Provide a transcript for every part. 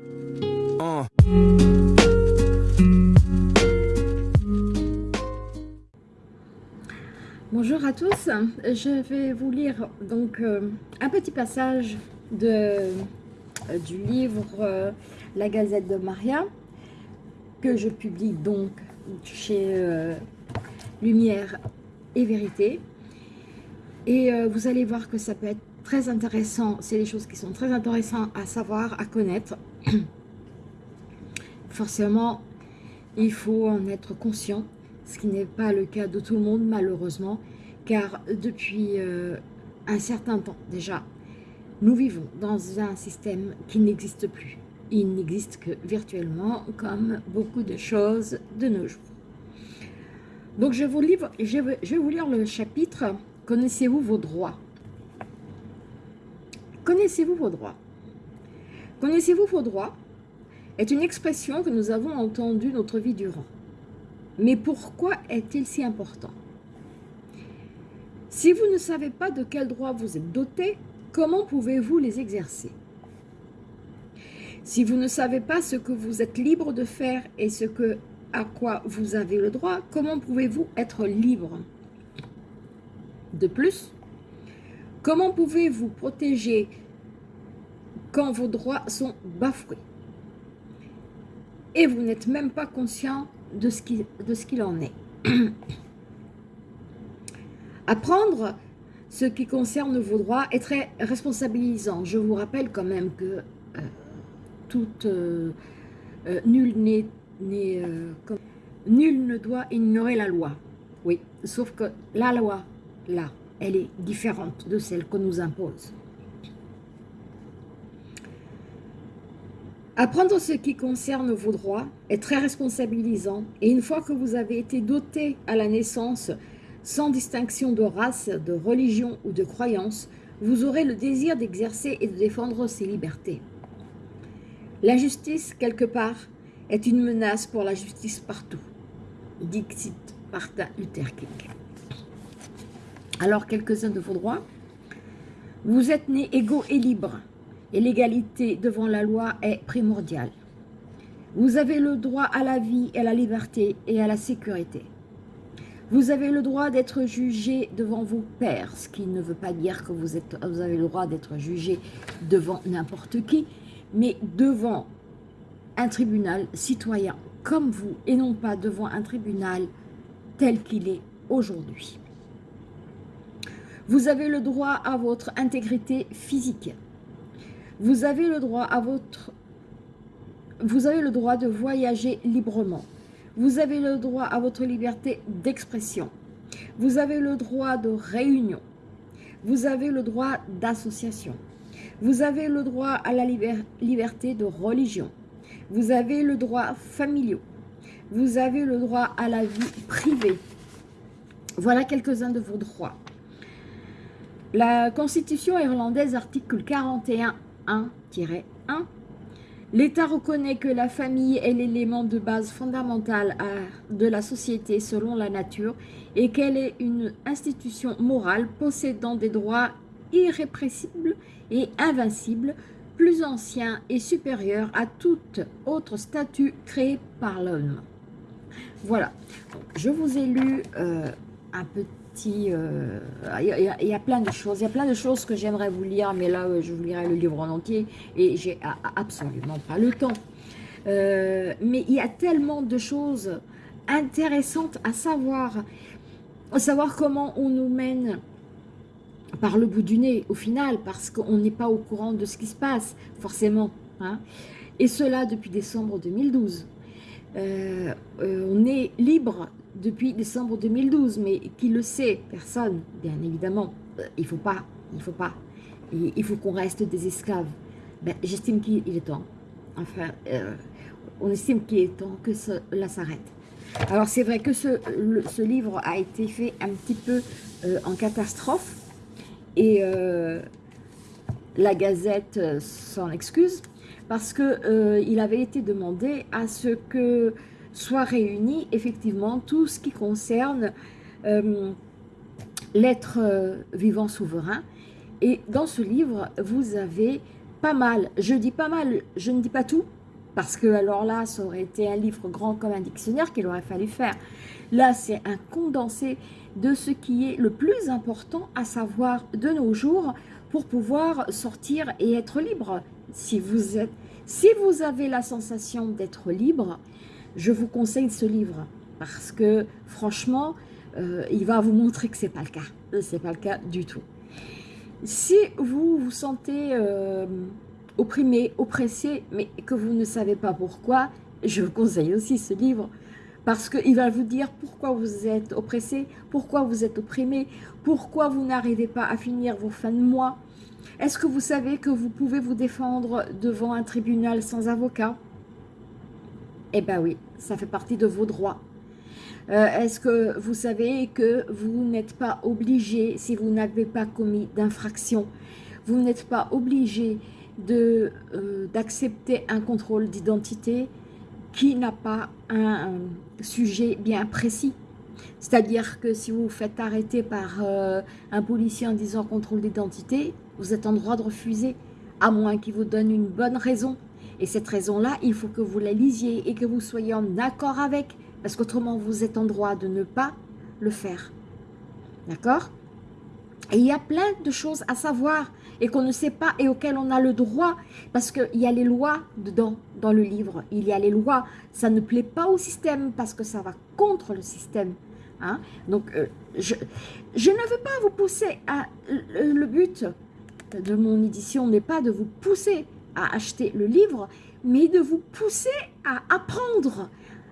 Uh. Bonjour à tous, je vais vous lire donc euh, un petit passage euh, du livre euh, La Gazette de Maria que je publie donc chez Lumière et Vérité. Et vous allez voir que ça peut être très intéressant, c'est des choses qui sont très intéressantes à savoir, à connaître forcément il faut en être conscient ce qui n'est pas le cas de tout le monde malheureusement, car depuis euh, un certain temps déjà, nous vivons dans un système qui n'existe plus. Il n'existe que virtuellement, comme beaucoup de choses de nos jours. Donc je, vous livre, je, vais, je vais vous lire le chapitre « Connaissez-vous vos droits ?» Connaissez-vous vos droits? Connaissez-vous vos droits est une expression que nous avons entendue notre vie durant. Mais pourquoi est-il si important? Si vous ne savez pas de quels droits vous êtes doté, comment pouvez-vous les exercer? Si vous ne savez pas ce que vous êtes libre de faire et ce que, à quoi vous avez le droit, comment pouvez-vous être libre? De plus, comment pouvez-vous protéger quand vos droits sont bafoués et vous n'êtes même pas conscient de ce qu'il en est. Apprendre ce qui concerne vos droits est très responsabilisant. Je vous rappelle quand même que euh, euh, euh, nul, nul ne doit ignorer la loi. Oui, sauf que la loi, là, elle est différente de celle qu'on nous impose. Apprendre ce qui concerne vos droits est très responsabilisant et une fois que vous avez été doté à la naissance sans distinction de race, de religion ou de croyance, vous aurez le désir d'exercer et de défendre ces libertés. L'injustice, quelque part, est une menace pour la justice partout. Dixit Martin Luther King. Alors, quelques-uns de vos droits. Vous êtes nés égaux et libres et l'égalité devant la loi est primordiale. Vous avez le droit à la vie, à la liberté et à la sécurité. Vous avez le droit d'être jugé devant vos pairs, ce qui ne veut pas dire que vous, êtes, vous avez le droit d'être jugé devant n'importe qui, mais devant un tribunal citoyen comme vous et non pas devant un tribunal tel qu'il est aujourd'hui. Vous avez le droit à votre intégrité physique, vous avez le droit à votre... Vous avez le droit de voyager librement. Vous avez le droit à votre liberté d'expression. Vous avez le droit de réunion. Vous avez le droit d'association. Vous avez le droit à la liberté de religion. Vous avez le droit familial. Vous avez le droit à la vie privée. Voilà quelques-uns de vos droits. La Constitution irlandaise, article 41 1-1, l'État reconnaît que la famille est l'élément de base fondamental de la société selon la nature et qu'elle est une institution morale possédant des droits irrépressibles et invincibles, plus anciens et supérieurs à tout autre statut créé par l'homme. Voilà, je vous ai lu euh, un petit euh, il y, a plein de choses, il y a plein de choses que j'aimerais vous lire, mais là, euh, je vous lirai le livre en entier et j'ai absolument pas le temps. Euh, mais il y a tellement de choses intéressantes à savoir, à savoir comment on nous mène par le bout du nez au final, parce qu'on n'est pas au courant de ce qui se passe, forcément. Hein. Et cela depuis décembre 2012. On est libre depuis décembre 2012, mais qui le sait? Personne, bien évidemment. Euh, il faut pas, il faut pas. Il faut qu'on reste des esclaves. Ben, J'estime qu'il est temps. Enfin, euh, on estime qu'il est temps que cela s'arrête. Alors c'est vrai que ce, livre a été fait un petit peu euh, en catastrophe et la Gazette s'en excuse parce que il avait été demandé à ce que soit réuni effectivement tout ce qui concerne euh, l'être euh, vivant souverain. Et dans ce livre, vous avez pas mal. Je dis pas mal, je ne dis pas tout, parce que alors là, ça aurait été un livre grand comme un dictionnaire qu'il aurait fallu faire. Là, c'est un condensé de ce qui est le plus important à savoir de nos jours pour pouvoir sortir et être libre. Si vous, avez la sensation d'être libre, je vous conseille ce livre parce que franchement, euh, il va vous montrer que ce n'est pas le cas. Ce n'est pas le cas du tout. Si vous vous sentez euh, opprimé, oppressé, mais que vous ne savez pas pourquoi, je vous conseille aussi ce livre parce qu'il va vous dire pourquoi vous êtes oppressé, pourquoi vous êtes opprimé, pourquoi vous n'arrivez pas à finir vos fins de mois. Est-ce que vous savez que vous pouvez vous défendre devant un tribunal sans avocat? Eh bien oui, ça fait partie de vos droits. Euh, est-ce que vous savez que vous n'êtes pas obligé, si vous n'avez pas commis d'infraction, vous n'êtes pas obligé euh, d'accepter un contrôle d'identité qui n'a pas un, sujet bien précis. C'est-à-dire que si vous vous faites arrêter par euh, un policier en disant contrôle d'identité, vous êtes en droit de refuser, à moins qu'il vous donne une bonne raison. Et cette raison-là, il faut que vous la lisiez et que vous soyez en accord avec parce qu'autrement vous êtes en droit de ne pas le faire. D'accord? Il y a plein de choses à savoir et qu'on ne sait pas et auxquelles on a le droit, parce qu'il y a les lois dedans, dans le livre, il y a les lois, ça ne plaît pas au système parce que ça va contre le système. Hein? Donc, euh, je, je, ne veux pas vous pousser à... le but de mon édition n'est pas de vous pousser à acheter le livre, mais de vous pousser à apprendre,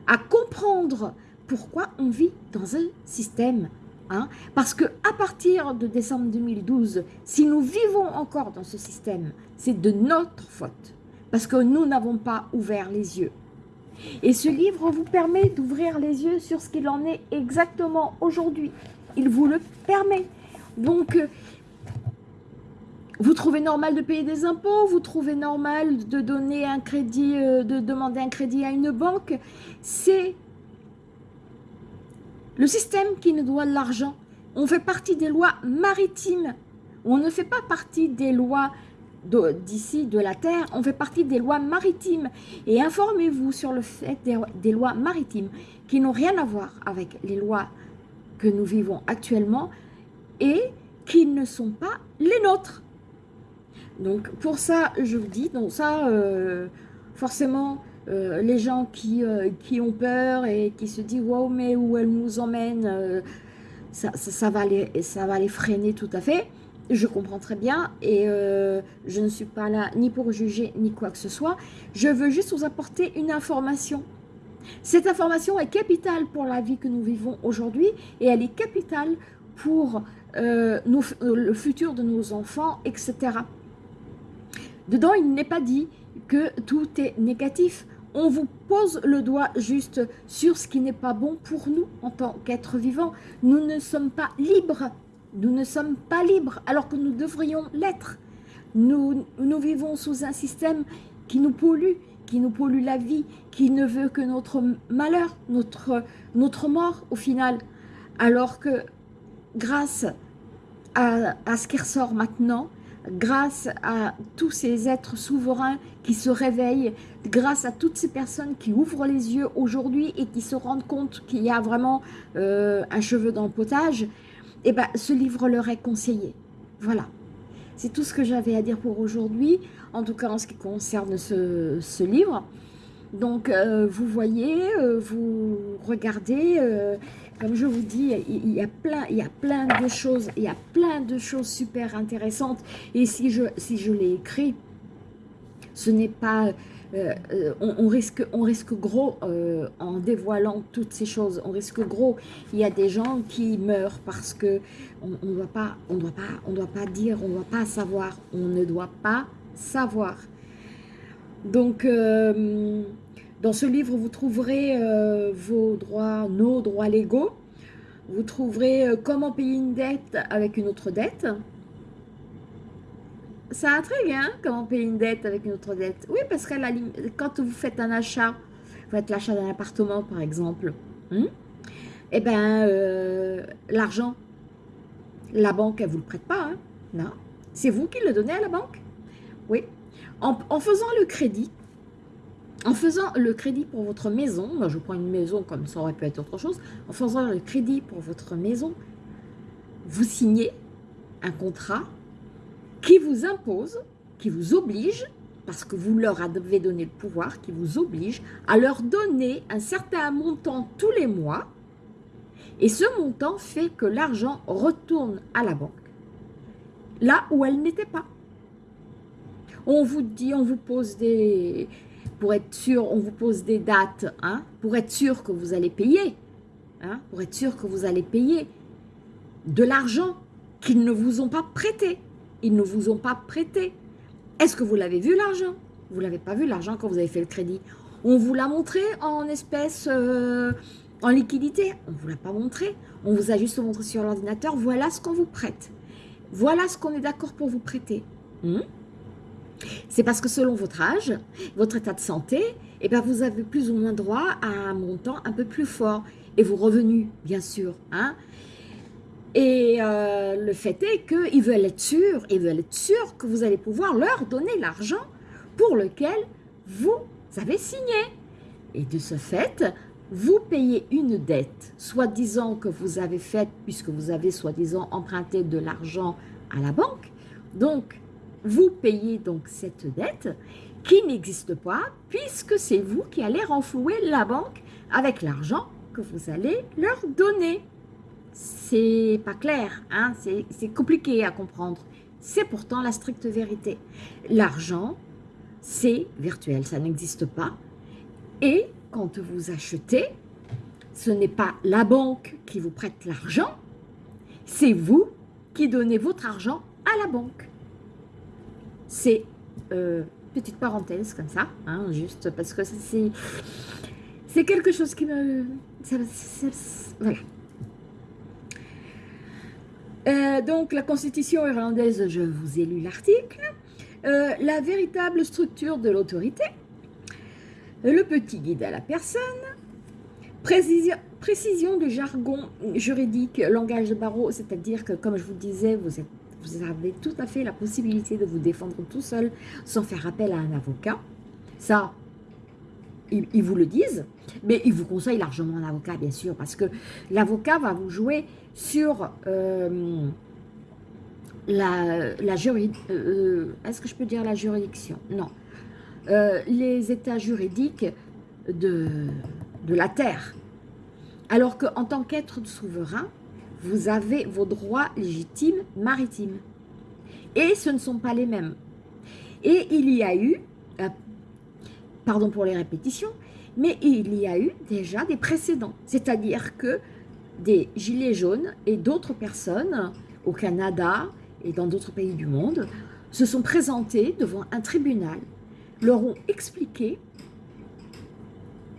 à comprendre pourquoi on vit dans un système. Hein? Parce que à partir de décembre 2012, si nous vivons encore dans ce système, c'est de notre faute. Parce que nous n'avons pas ouvert les yeux. Et ce livre vous permet d'ouvrir les yeux sur ce qu'il en est exactement aujourd'hui. Il vous le permet. Donc, vous trouvez normal de payer des impôts, vous trouvez normal de donner un crédit, euh, de demander un crédit à une banque. C'est le système qui nous doit l'argent. On fait partie des lois maritimes. On ne fait pas partie des lois d'ici, de, la Terre, on fait partie des lois maritimes. Et informez-vous sur le fait des lois maritimes qui n'ont rien à voir avec les lois que nous vivons actuellement et qui ne sont pas les nôtres. Donc pour ça, je vous dis, donc ça, euh, forcément, euh, les gens qui, euh, qui ont peur et qui se disent « Wow, mais où elle nous emmène ça, ça, va les, ça va les freiner tout à fait. Je comprends très bien et je ne suis pas là ni pour juger ni quoi que ce soit. Je veux juste vous apporter une information. Cette information est capitale pour la vie que nous vivons aujourd'hui et elle est capitale pour le futur de nos enfants, etc. Dedans, il n'est pas dit que tout est négatif. On vous pose le doigt juste sur ce qui n'est pas bon pour nous en tant qu'être vivant. Nous ne sommes pas libres. Nous ne sommes pas libres alors que nous devrions l'être. Nous, vivons sous un système qui nous pollue, qui nous pollue la vie, qui ne veut que notre malheur, notre, notre mort au final. Alors que grâce à, à ce qui ressort maintenant, grâce à tous ces êtres souverains qui se réveillent, grâce à toutes ces personnes qui ouvrent les yeux aujourd'hui et qui se rendent compte qu'il y a vraiment euh, un cheveu dans le potage, eh ben, ce livre leur est conseillé. Voilà. C'est tout ce que j'avais à dire pour aujourd'hui, en tout cas en ce qui concerne ce, livre. Donc, euh, vous voyez, euh, vous regardez, comme je vous dis, il y a plein, y a plein de choses, il y a plein de choses super intéressantes. Et si je, l'ai écrit, ce n'est pas, euh, euh, on, risque, gros euh, en dévoilant toutes ces choses. On risque gros. Il y a des gens qui meurent parce que on ne doit doit doit pas dire, on ne doit pas savoir. On ne doit pas savoir. Donc dans ce livre, vous trouverez euh, vos droits, nos droits légaux. Vous trouverez euh, comment payer une dette avec une autre dette. Ça intrigue, hein, comment payer une dette avec une autre dette. Oui, parce que quand vous faites un achat, vous faites l'achat d'un appartement, par exemple, hein, eh bien, euh, l'argent, la banque, elle ne vous le prête pas, hein, non. C'est vous qui le donnez à la banque Oui. En, faisant le crédit, en faisant le crédit pour votre maison, je prends une maison comme ça aurait pu être autre chose, en faisant le crédit pour votre maison, vous signez un contrat qui vous impose, qui vous oblige, parce que vous leur avez donné le pouvoir, qui vous oblige à leur donner un certain montant tous les mois, et ce montant fait que l'argent retourne à la banque, là où elle n'était pas. On vous dit, on vous pose des... Pour être sûr, on vous pose des dates, hein, pour être sûr que vous allez payer, hein, pour être sûr que vous allez payer de l'argent qu'ils ne vous ont pas prêté. Ils ne vous ont pas prêté. Est-ce que vous l'avez vu l'argent? Vous ne l'avez pas vu l'argent quand vous avez fait le crédit. On vous l'a montré en espèces, euh, en liquidité? On ne vous l'a pas montré. On vous a juste montré sur l'ordinateur. Voilà ce qu'on vous prête. Voilà ce qu'on est d'accord pour vous prêter. Hmm? C'est parce que selon votre âge, votre état de santé, eh bien vous avez plus ou moins droit à un montant un peu plus fort. Et vos revenus, bien sûr. Hein et euh, le fait est qu'ils veulent être sûrs, ils veulent être sûrs que vous allez pouvoir leur donner l'argent pour lequel vous avez signé. Et de ce fait, vous payez une dette, soi-disant que vous avez faite, puisque vous avez soi-disant emprunté de l'argent à la banque. Donc, vous payez donc cette dette qui n'existe pas, puisque c'est vous qui allez renflouer la banque avec l'argent que vous allez leur donner c'est pas clair, hein c'est compliqué à comprendre. C'est pourtant la stricte vérité. L'argent, c'est virtuel, ça n'existe pas. Et quand vous achetez, ce n'est pas la banque qui vous prête l'argent, c'est vous qui donnez votre argent à la banque. C'est, euh, petite parenthèse comme ça, hein, juste parce que c'est quelque chose qui me... voilà. Euh, donc, la Constitution irlandaise, je vous ai lu l'article. Euh, la véritable structure de l'autorité. Le petit guide à la personne. Précision, précision du jargon juridique, langage de barreau, c'est-à-dire que, comme je vous disais, vous, vous avez tout à fait la possibilité de vous défendre tout seul sans faire appel à un avocat. Ça, ils, vous le disent, mais ils vous conseillent largement un avocat, bien sûr, parce que l'avocat va vous jouer sur euh, la, la juridiction. Euh, est-ce que je peux dire la juridiction? Non. Euh, les états juridiques de, de la terre. Alors qu'en tant qu'être souverain, vous avez vos droits légitimes maritimes. Et ce ne sont pas les mêmes. Et il y a eu pardon pour les répétitions, mais il y a eu déjà des précédents. C'est-à-dire que des gilets jaunes et d'autres personnes au Canada et dans d'autres pays du monde se sont présentés devant un tribunal, leur ont expliqué,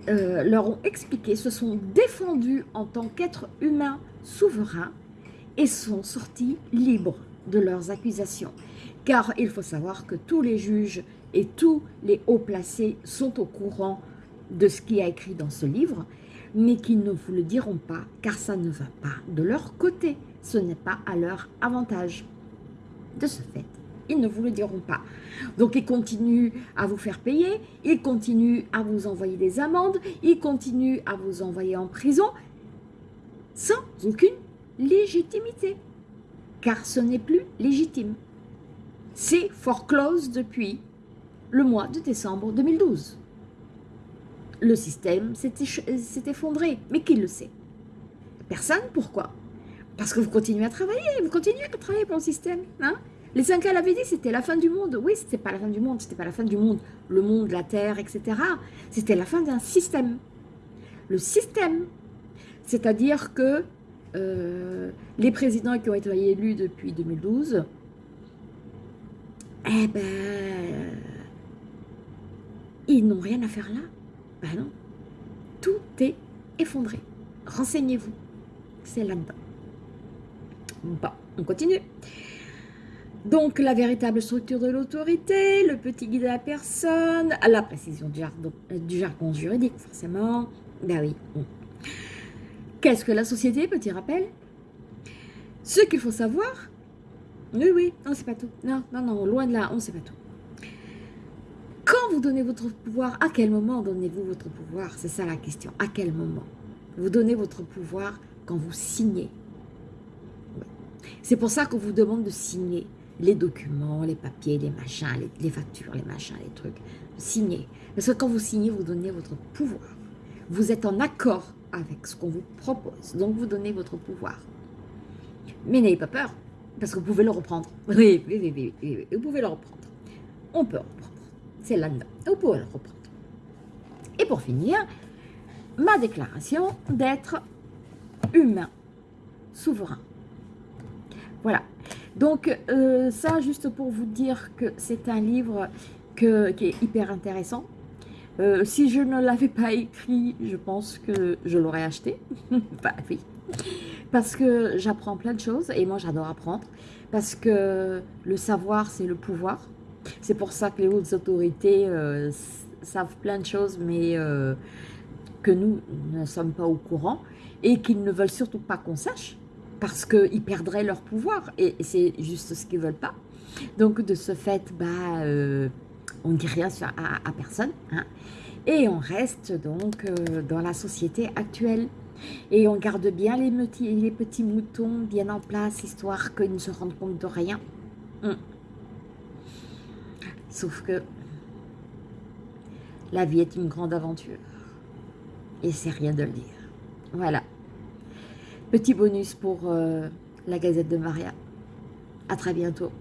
euh, leur ont expliqué, se sont défendus en tant qu'êtres humains souverains et sont sortis libres de leurs accusations. Car il faut savoir que tous les juges et tous les hauts placés sont au courant de ce qui est écrit dans ce livre, mais qui ne vous le diront pas, car ça ne va pas de leur côté, ce n'est pas à leur avantage. De ce fait, ils ne vous le diront pas. Donc ils continuent à vous faire payer, ils continuent à vous envoyer des amendes, ils continuent à vous envoyer en prison, sans aucune légitimité, car ce n'est plus légitime. C'est foreclose depuis le mois de décembre 2012. Le système s'est effondré, mais qui le sait? Personne, pourquoi? Parce que vous continuez à travailler, vous continuez à travailler pour le système. Hein? Les 5 ans l'avaient dit, c'était la fin du monde. Oui, c'était pas la fin du monde, c'était pas la fin du monde. Le monde, la terre, etc. C'était la fin d'un système. Le système, c'est-à-dire que euh, les présidents qui ont été élus depuis 2012, eh ben, ils n'ont rien à faire là. Ben non. Tout est effondré. Renseignez-vous. C'est là-dedans. Bon, on continue. Donc, la véritable structure de l'autorité, le petit guide de la personne, la précision du jargon, du jargon juridique, forcément. Ben oui. Qu'est-ce que la société, petit rappel? Ce qu'il faut savoir, oui, oui, on ne sait pas tout. Non, non, non, loin de là, on ne sait pas tout. vous donnez votre pouvoir À quel moment donnez-vous votre pouvoir? C'est ça la question. À quel moment? Vous donnez votre pouvoir quand vous signez. C'est pour ça qu'on vous demande de signer les documents, les papiers, les machins, les, factures, les machins, les trucs. Signer. Parce que quand vous signez, vous donnez votre pouvoir. Vous êtes en accord avec ce qu'on vous propose. Donc, vous donnez votre pouvoir. Mais n'ayez pas peur, parce que vous pouvez le reprendre. Oui, oui, oui, oui, vous pouvez le reprendre. On peut reprendre. C'est là-dedans. Vous pouvez le reprendre. Et pour finir, ma déclaration d'être humain, souverain. Voilà. Donc, euh, ça, juste pour vous dire que c'est un livre que, qui est hyper intéressant. Euh, si je ne l'avais pas écrit, je pense que je l'aurais acheté. bah oui. Parce que j'apprends plein de choses et moi j'adore apprendre. Parce que le savoir, c'est le pouvoir. C'est pour ça que les hautes autorités euh, savent plein de choses, mais que nous ne sommes pas au courant et qu'ils ne veulent surtout pas qu'on sache parce qu'ils perdraient leur pouvoir et c'est juste ce qu'ils ne veulent pas. Donc de ce fait, bah, euh, on ne dit rien à, personne hein. et on reste donc euh, dans la société actuelle. Et on garde bien les petits, moutons bien en place, histoire qu'ils ne se rendent compte de rien. Hum. Sauf que la vie est une grande aventure. Et c'est rien de le dire. Voilà. Petit bonus pour euh, la Gazette de Maria. À très bientôt.